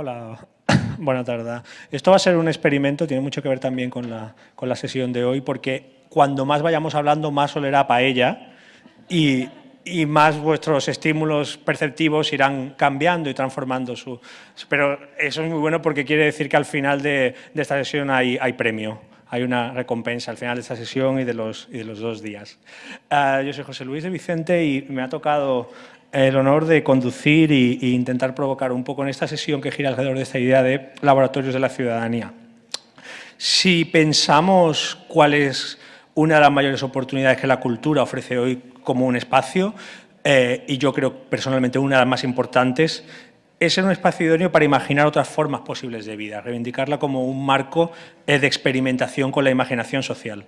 Hola, buena tarde. Esto va a ser un experimento, tiene mucho que ver también con la, con la sesión de hoy, porque cuando más vayamos hablando, más olerá paella y, y más vuestros estímulos perceptivos irán cambiando y transformando su... Pero eso es muy bueno porque quiere decir que al final de, de esta sesión hay, hay premio hay una recompensa al final de esta sesión y de los, y de los dos días. Uh, yo soy José Luis de Vicente y me ha tocado el honor de conducir e intentar provocar un poco en esta sesión que gira alrededor de esta idea de laboratorios de la ciudadanía. Si pensamos cuál es una de las mayores oportunidades que la cultura ofrece hoy como un espacio, eh, y yo creo personalmente una de las más importantes, es ser un espacio idóneo para imaginar otras formas posibles de vida, reivindicarla como un marco eh, de experimentación con la imaginación social.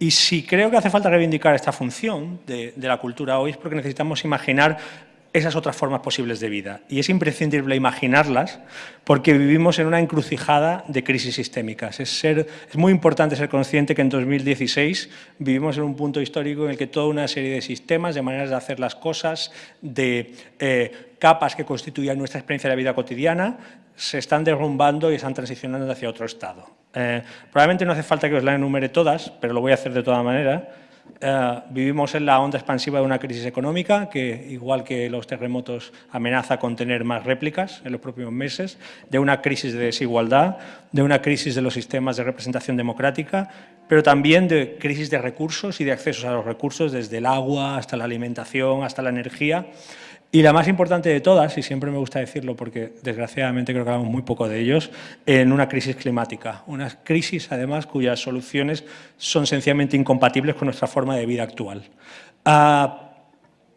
Y si creo que hace falta reivindicar esta función de, de, la cultura hoy es porque necesitamos imaginar esas otras formas posibles de vida. Y es imprescindible imaginarlas porque vivimos en una encrucijada de crisis sistémicas. Es, muy importante ser consciente que en 2016 vivimos en un punto histórico en el que toda una serie de sistemas, de maneras de hacer las cosas, de eh, capas que constituían nuestra experiencia de la vida cotidiana, se están derrumbando y están transicionando hacia otro estado. Eh, probablemente no hace falta que os la enumere todas, pero lo voy a hacer de toda manera. Uh, vivimos en la onda expansiva de una crisis económica que, igual que los terremotos, amenaza con tener más réplicas en los próximos meses, de una crisis de desigualdad, de una crisis de los sistemas de representación democrática, pero también de crisis de recursos y de accesos a los recursos, desde el agua hasta la alimentación, hasta la energía. Y la más importante de todas, y siempre me gusta decirlo porque desgraciadamente creo que hablamos muy poco de ellos, en una crisis climática. Una crisis, además, cuyas soluciones son sencillamente incompatibles con nuestra forma de vida actual. Ha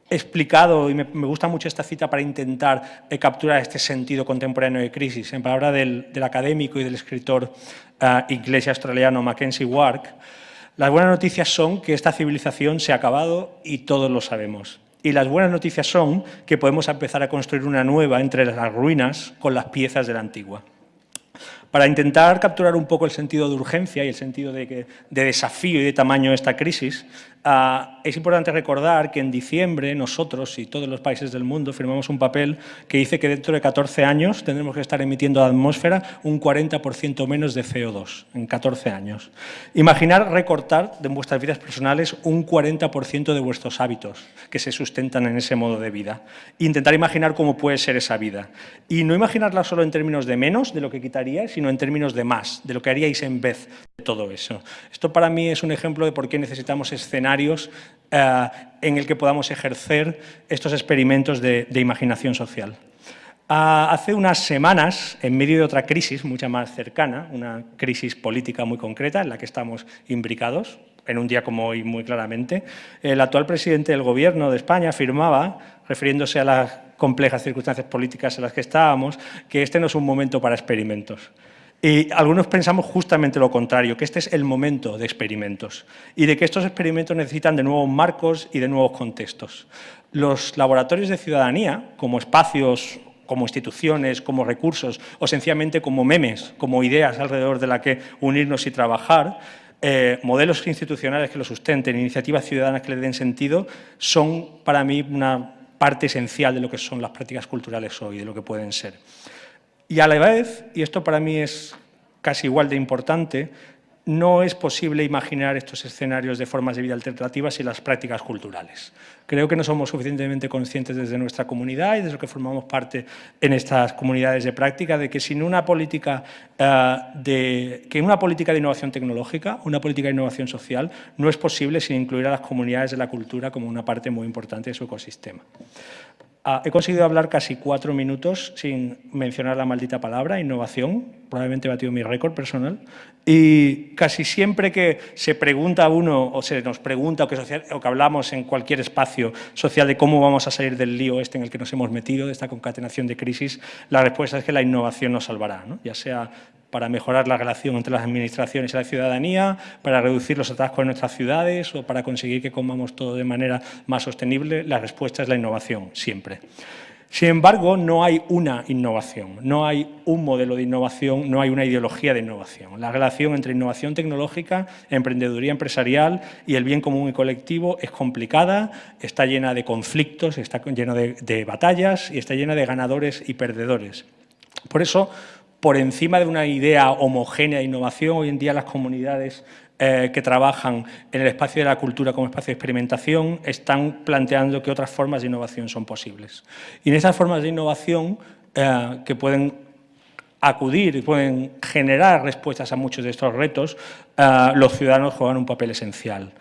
explicado, y me, gusta mucho esta cita para intentar eh, capturar este sentido contemporáneo de crisis, en palabra del, académico y del escritor uh, inglés y australiano Mackenzie Wark, las buenas noticias son que esta civilización se ha acabado y todos lo sabemos. Y las buenas noticias son que podemos empezar a construir una nueva entre las ruinas con las piezas de la antigua. Para intentar capturar un poco el sentido de urgencia y el sentido de, desafío y de tamaño de esta crisis, Uh, es importante recordar que en diciembre nosotros y todos los países del mundo firmamos un papel que dice que dentro de 14 años tendremos que estar emitiendo a la atmósfera un 40% menos de CO2 en 14 años. Imaginar recortar de vuestras vidas personales un 40% de vuestros hábitos que se sustentan en ese modo de vida. Intentar imaginar cómo puede ser esa vida. Y no imaginarla solo en términos de menos, de lo que quitaría, en términos de más, de lo que haríais en vez de todo eso. Esto para mí es un ejemplo de por qué necesitamos escenarios eh, en el que podamos ejercer estos experimentos de, de imaginación social. Uh, hace unas semanas, en medio de otra crisis mucha más cercana, una crisis política muy concreta en la que estamos imbricados, en un día como hoy muy claramente, el actual presidente del Gobierno de España afirmaba, refiriéndose a las complejas circunstancias políticas en las que estábamos, que este no es un momento para experimentos. Y algunos pensamos justamente lo contrario, que este es el momento de experimentos y de que estos experimentos necesitan de nuevos marcos y de nuevos contextos. Los laboratorios de ciudadanía, como espacios, como instituciones, como recursos o sencillamente como memes, como ideas alrededor de la que unirnos y trabajar, eh, modelos institucionales que lo sustenten, iniciativas ciudadanas que le den sentido, son para mí una parte esencial de lo que son las prácticas culturales hoy, de lo que pueden ser. Y a la vez, y esto para mí es casi igual de importante, no es posible imaginar estos escenarios de formas de vida alternativas y las prácticas culturales. Creo que no somos suficientemente conscientes desde nuestra comunidad y desde lo que formamos parte en estas comunidades de práctica de que sin una política uh, de, que una política de innovación tecnológica, una política de innovación social, no es posible sin incluir a las comunidades de la cultura como una parte muy importante de su ecosistema. Ah, he conseguido hablar casi cuatro minutos sin mencionar la maldita palabra, innovación, probablemente he batido mi récord personal, y casi siempre que se pregunta a uno, o se nos pregunta, o que, social, o que hablamos en cualquier espacio social de cómo vamos a salir del lío este en el que nos hemos metido, de esta concatenación de crisis, la respuesta es que la innovación nos salvará, ¿no? ya sea para mejorar la relación entre las administraciones y la ciudadanía, para reducir los atascos en nuestras ciudades o para conseguir que comamos todo de manera más sostenible, la respuesta es la innovación, siempre. Sin embargo, no hay una innovación, no hay un modelo de innovación, no hay una ideología de innovación. La relación entre innovación tecnológica, emprendeduría empresarial y el bien común y colectivo es complicada, está llena de conflictos, está llena de, de batallas y está llena de ganadores y perdedores. Por eso, por encima de una idea homogénea de innovación, hoy en día las comunidades eh, que trabajan en el espacio de la cultura como espacio de experimentación están planteando que otras formas de innovación son posibles. Y en esas formas de innovación eh, que pueden acudir y pueden generar respuestas a muchos de estos retos, eh, los ciudadanos juegan un papel esencial.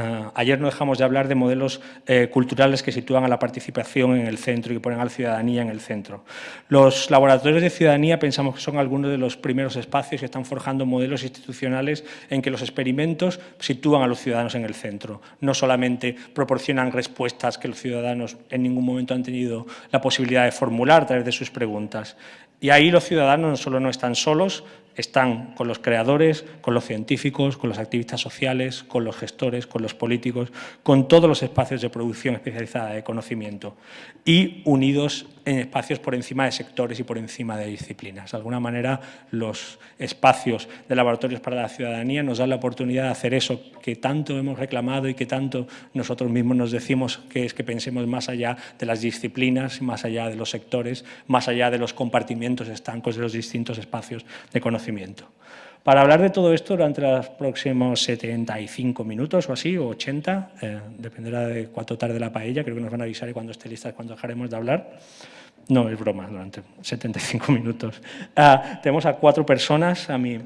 Ah, ayer no dejamos de hablar de modelos eh, culturales que sitúan a la participación en el centro y que ponen a la ciudadanía en el centro. Los laboratorios de ciudadanía pensamos que son algunos de los primeros espacios que están forjando modelos institucionales en que los experimentos sitúan a los ciudadanos en el centro. No solamente proporcionan respuestas que los ciudadanos en ningún momento han tenido la posibilidad de formular a través de sus preguntas. Y ahí los ciudadanos no solo no están solos, están con los creadores, con los científicos, con los activistas sociales, con los gestores, con los políticos, con todos los espacios de producción especializada de conocimiento y unidos en espacios por encima de sectores y por encima de disciplinas. De alguna manera, los espacios de laboratorios para la ciudadanía nos dan la oportunidad de hacer eso que tanto hemos reclamado y que tanto nosotros mismos nos decimos, que es que pensemos más allá de las disciplinas, más allá de los sectores, más allá de los compartimientos estancos de los distintos espacios de conocimiento. Para hablar de todo esto durante los próximos 75 minutos o así, o 80, eh, dependerá de cuánto tarde la paella, creo que nos van a avisar y cuando esté lista cuando dejaremos de hablar. No, es broma, durante 75 minutos. Ah, tenemos a cuatro personas, a mi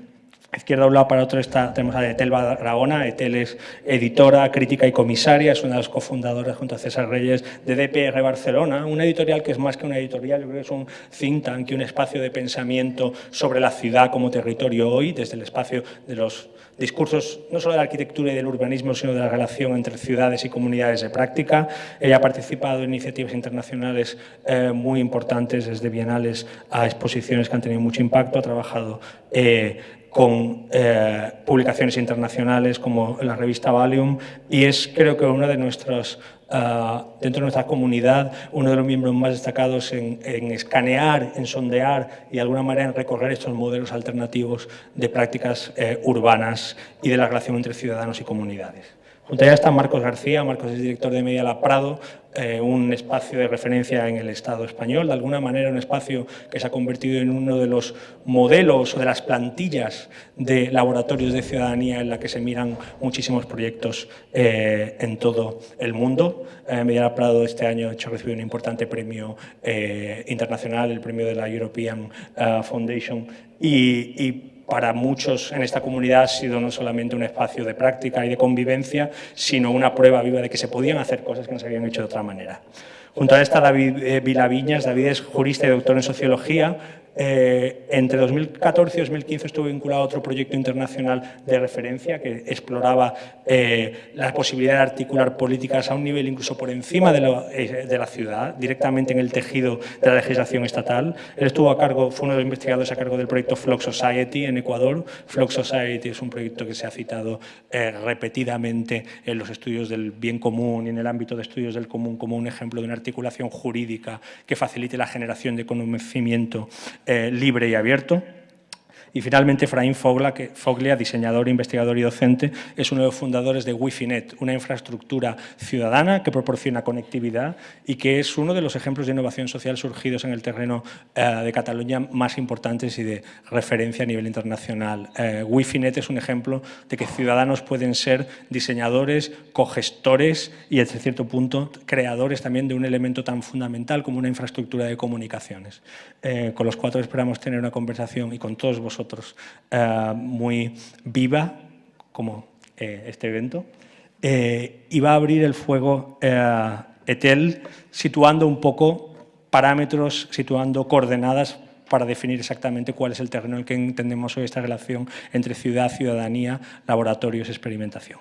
izquierda un lado para otro está, tenemos a Etel Barahona. Etel es editora, crítica y comisaria, es una de las cofundadoras junto a César Reyes de DPR Barcelona, una editorial que es más que una editorial, yo creo que es un think tank y un espacio de pensamiento sobre la ciudad como territorio hoy, desde el espacio de los discursos no solo de la arquitectura y del urbanismo, sino de la relación entre ciudades y comunidades de práctica. Ella ha participado en iniciativas internacionales eh, muy importantes, desde bienales a exposiciones que han tenido mucho impacto, ha trabajado eh, con eh, publicaciones internacionales como la revista Valium y es creo que una de nuestras ah, dentro de nuestra comunidad, uno de los miembros más destacados en, escanear, en sondear y de alguna manera en recorrer estos modelos alternativos de prácticas eh, urbanas y de la relación entre ciudadanos y comunidades. Junto a ella está Marcos García, Marcos es director de Media La Prado, eh, un espacio de referencia en el Estado español, de alguna manera un espacio que se ha convertido en uno de los modelos o de las plantillas de laboratorios de ciudadanía en la que se miran muchísimos proyectos eh, en todo el mundo. Eh, Prado este año ha recibido un importante premio eh, internacional, el premio de la European Foundation, y para muchos en esta comunidad ha sido no solamente un espacio de práctica y de convivencia, sino una prueba viva de que se podían hacer cosas que no se habían hecho de otra manera. Junto a esta David eh, Vilaviñas, David es jurista y doctor en sociología, eh, entre 2014 y 2015 estuve vinculado a otro proyecto internacional de referencia que exploraba eh, la posibilidad de articular políticas a un nivel incluso por encima de la, eh, de la, ciudad, directamente en el tejido de la legislación estatal. Él estuvo a cargo, fue uno de los investigadores a cargo del proyecto Flock Society en Ecuador. Flock Society es un proyecto que se ha citado repetidamente en los estudios del bien común y en el ámbito de estudios del común como un ejemplo de una articulación jurídica que facilite la generación de conocimiento eh, libre y abierto. Y finalmente, Efraín Foglia, diseñador, investigador y docente, es uno de los fundadores de WiFiNet, una infraestructura ciudadana que proporciona conectividad y que es uno de los ejemplos de innovación social surgidos en el terreno eh, de Cataluña más importantes y de referencia a nivel internacional. Eh, WiFiNet es un ejemplo de que ciudadanos pueden ser diseñadores, cogestores y, hasta cierto punto, creadores también de un elemento tan fundamental como una infraestructura de comunicaciones. Eh, con los cuatro esperamos tener una conversación y con todos vosotros eh, muy viva, como eh, este evento, eh, y va a abrir el fuego ETEL situando un poco parámetros, situando coordenadas para definir exactamente cuál es el terreno en el que entendemos hoy esta relación entre ciudad, ciudadanía, laboratorios, experimentación.